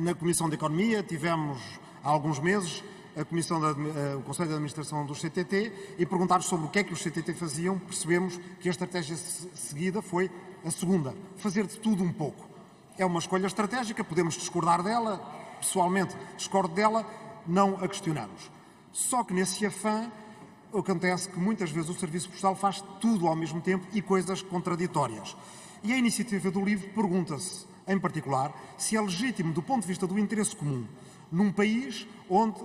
na Comissão de Economia tivemos há alguns meses a Comissão de, o Conselho de Administração do CTT e perguntar sobre o que é que os CTT faziam, percebemos que a estratégia seguida foi a segunda, fazer de tudo um pouco. É uma escolha estratégica, podemos discordar dela, pessoalmente discordo dela, não a questionamos. Só que nesse afã acontece que muitas vezes o Serviço Postal faz tudo ao mesmo tempo e coisas contraditórias. E a iniciativa do livro pergunta-se, em particular, se é legítimo do ponto de vista do interesse comum, num país onde,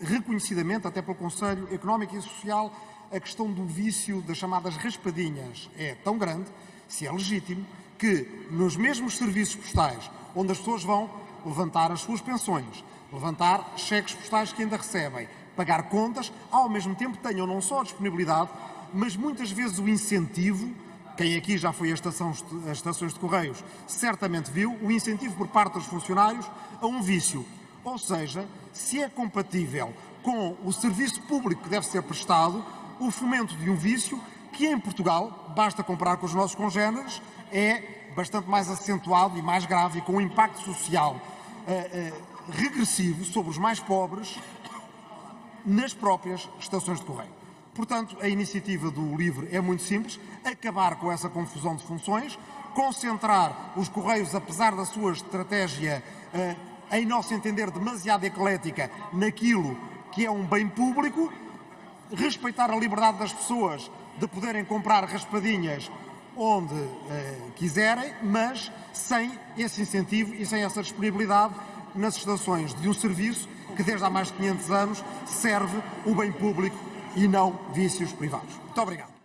reconhecidamente, até pelo Conselho Económico e Social, a questão do vício das chamadas raspadinhas é tão grande, se é legítimo que nos mesmos serviços postais, onde as pessoas vão levantar as suas pensões, levantar cheques postais que ainda recebem, pagar contas, ao mesmo tempo tenham não só a disponibilidade, mas muitas vezes o incentivo, quem aqui já foi às estações, de Correios certamente viu, o incentivo por parte dos funcionários a um vício. Ou seja, se é compatível com o serviço público que deve ser prestado, o fomento de um vício que em Portugal, basta comparar com os nossos congêneres, é bastante mais acentuado e mais grave e com um impacto social uh, uh, regressivo sobre os mais pobres nas próprias estações de correio. Portanto, a iniciativa do LIVRE é muito simples, acabar com essa confusão de funções, concentrar os Correios, apesar da sua estratégia, uh, em nosso entender, demasiado eclética, naquilo que é um bem público, respeitar a liberdade das pessoas de poderem comprar raspadinhas onde uh, quiserem, mas sem esse incentivo e sem essa disponibilidade nas estações de um serviço que desde há mais de 500 anos serve o bem público e não vícios privados. Muito obrigado.